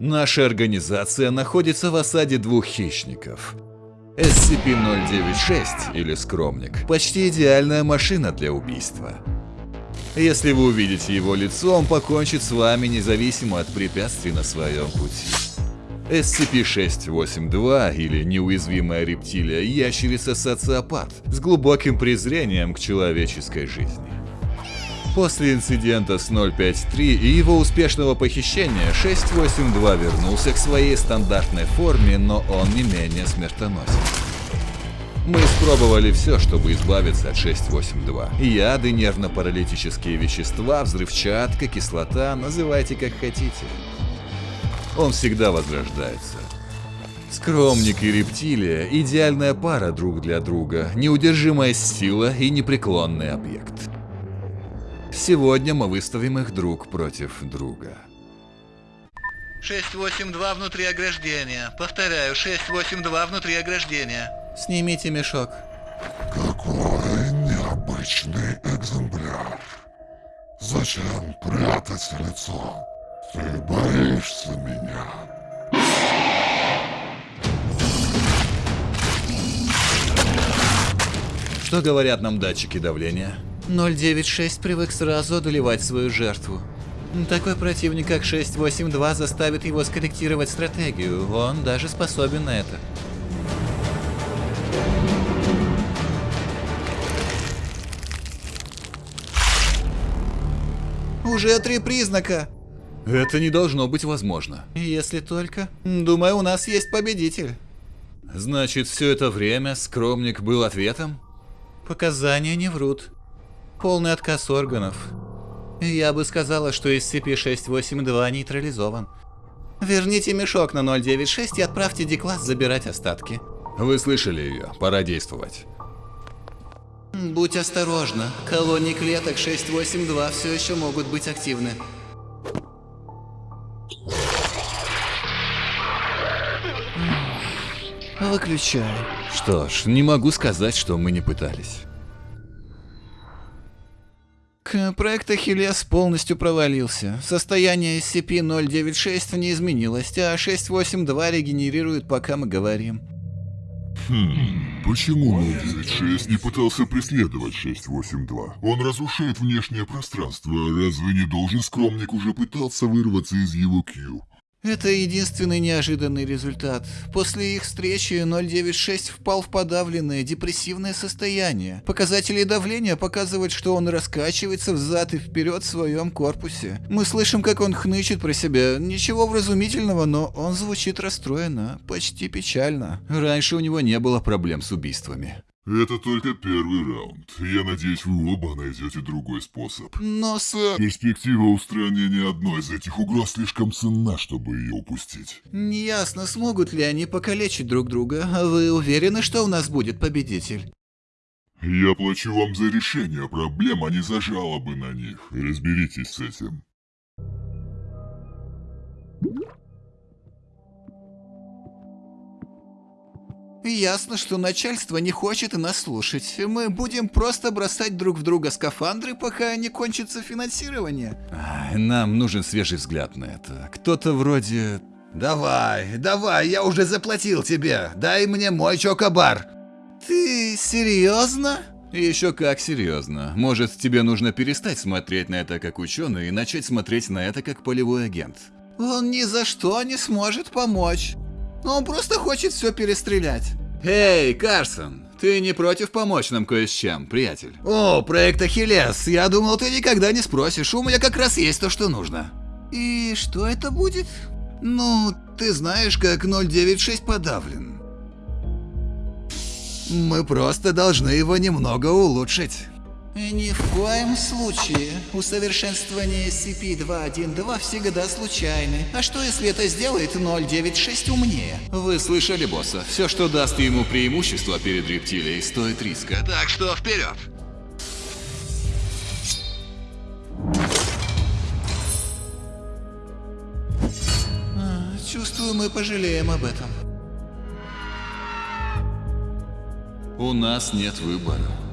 Наша организация находится в осаде двух хищников. SCP-096, или Скромник, почти идеальная машина для убийства. Если вы увидите его лицо, он покончит с вами независимо от препятствий на своем пути. SCP-682 или неуязвимая рептилия ящерица-социопат с глубоким презрением к человеческой жизни. После инцидента с 053 и его успешного похищения 682 вернулся к своей стандартной форме, но он не менее смертоносен. Мы испробовали все, чтобы избавиться от 682. Яды, нервно-паралитические вещества, взрывчатка, кислота, называйте как хотите он всегда возрождается. Скромник и рептилия – идеальная пара друг для друга, неудержимая сила и непреклонный объект. Сегодня мы выставим их друг против друга. 682 внутри ограждения. Повторяю, 682 внутри ограждения. Снимите мешок. Какой необычный экземпляр. Зачем прятать лицо? Ты боишься меня? Что говорят нам датчики давления? 096 привык сразу одолевать свою жертву. Такой противник, как 682, заставит его скорректировать стратегию. Он даже способен на это. Уже три признака. Это не должно быть возможно. Если только... Думаю, у нас есть победитель. Значит, все это время скромник был ответом? Показания не врут. Полный отказ органов. Я бы сказала, что SCP-682 нейтрализован. Верните мешок на 096 и отправьте Дикласс забирать остатки. Вы слышали ее, пора действовать. Будь осторожна, колонии клеток 682 все еще могут быть активны. Выключай. Что ж, не могу сказать, что мы не пытались. Проект Ахиллес полностью провалился. Состояние SCP-096 не изменилось, а 682 регенерирует, пока мы говорим. Хм, почему 096 не пытался преследовать 682? Он разрушает внешнее пространство, разве не должен скромник уже пытаться вырваться из его Q? Это единственный неожиданный результат. После их встречи 096 впал в подавленное депрессивное состояние. Показатели давления показывают, что он раскачивается взад и вперед в своем корпусе. Мы слышим, как он хнычет про себя. Ничего вразумительного, но он звучит расстроенно, почти печально. Раньше у него не было проблем с убийствами. Это только первый раунд. Я надеюсь, вы оба найдете другой способ. Но, сэр... Перспектива устранения одной из этих угроз слишком ценна, чтобы ее упустить. Неясно, смогут ли они покалечить друг друга. Вы уверены, что у нас будет победитель? Я плачу вам за решение проблем, а не за жалобы на них. Разберитесь с этим. Ясно, что начальство не хочет нас слушать. Мы будем просто бросать друг в друга скафандры, пока не кончится финансирование. Нам нужен свежий взгляд на это. Кто-то вроде... Давай, давай, я уже заплатил тебе. Дай мне мой чокобар. Ты серьезно? Еще как серьезно. Может, тебе нужно перестать смотреть на это как ученый и начать смотреть на это как полевой агент. Он ни за что не сможет помочь. Он просто хочет все перестрелять. Эй, Карсон, ты не против помочь нам кое с чем, приятель? О, проект Ахиллес, я думал, ты никогда не спросишь, у меня как раз есть то, что нужно. И что это будет? Ну, ты знаешь, как 096 подавлен. Мы просто должны его немного улучшить. Ни в коем случае. Усовершенствование SCP-212 всегда случайны. А что если это сделает 096 умнее? Вы слышали, босса? Все, что даст ему преимущество перед рептилией, стоит риска. Так что вперед! А, чувствую, мы пожалеем об этом. У нас нет выбора.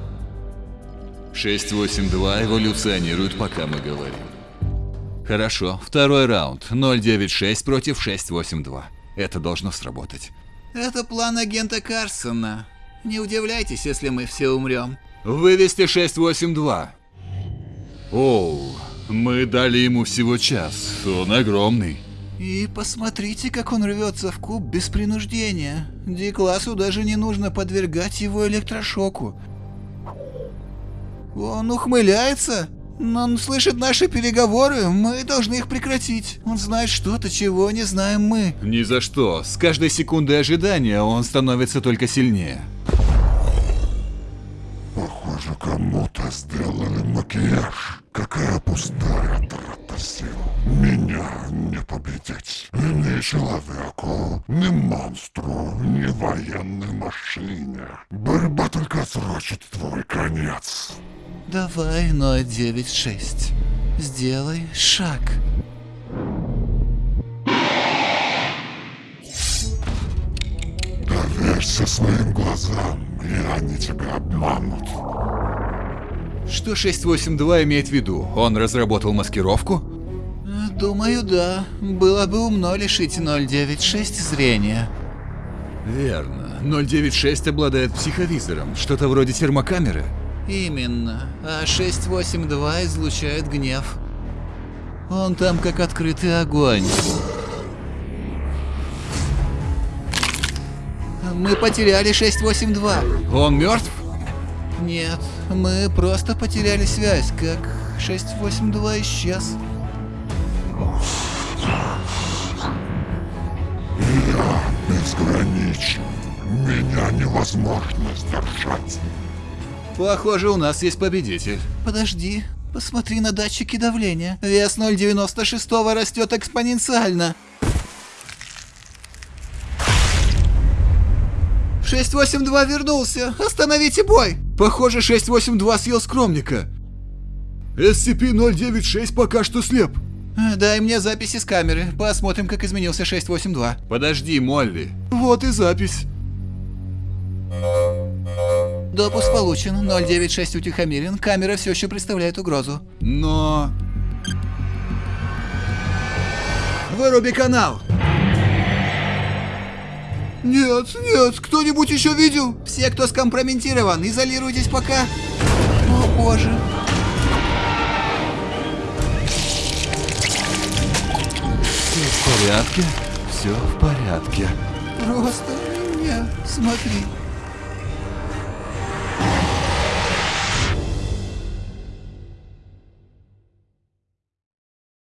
682 эволюционирует, пока мы говорим. Хорошо, второй раунд. 096 против 682. Это должно сработать. Это план агента Карсона. Не удивляйтесь, если мы все умрем. Вывести 682. Оу, мы дали ему всего час. Он огромный. И посмотрите, как он рвется в куб без принуждения. Ди-классу даже не нужно подвергать его электрошоку. Он ухмыляется. Но он слышит наши переговоры, мы должны их прекратить. Он знает что-то, чего не знаем мы. Ни за что. С каждой секундой ожидания он становится только сильнее. Похоже, кому-то сделали макияж. Какая пустая трата сил. Меня не победить. Ни человеку, ни монстру, ни военной машине. Борьба только отсрочит твой конец. Давай 096. Сделай шаг. Доверься своим глазам, и они тебя обманут. Что 682 имеет в виду? Он разработал маскировку? Думаю, да. Было бы умно лишить 096 зрения. Верно. 096 обладает психовизором, что-то вроде термокамеры. Именно. А 682 излучает гнев. Он там как открытый огонь. Мы потеряли 682. Он мертв? Нет, мы просто потеряли связь, как 682 исчез. Я безграничен. Меня невозможно сдержать. Похоже, у нас есть победитель. Подожди, посмотри на датчики давления. Вес 096 растет экспоненциально. 682 вернулся. Остановите бой. Похоже, 682 съел скромника. SCP-096 пока что слеп. Дай мне записи с камеры. Посмотрим, как изменился 682. Подожди, Молли. Вот и запись. Допуск получен. 096 утихомирен. Камера все еще представляет угрозу. Но... Выруби канал! Нет, нет, кто-нибудь еще видел? Все, кто скомпрометирован, изолируйтесь пока. О боже. Все в порядке? Все в порядке. Просто не смотри.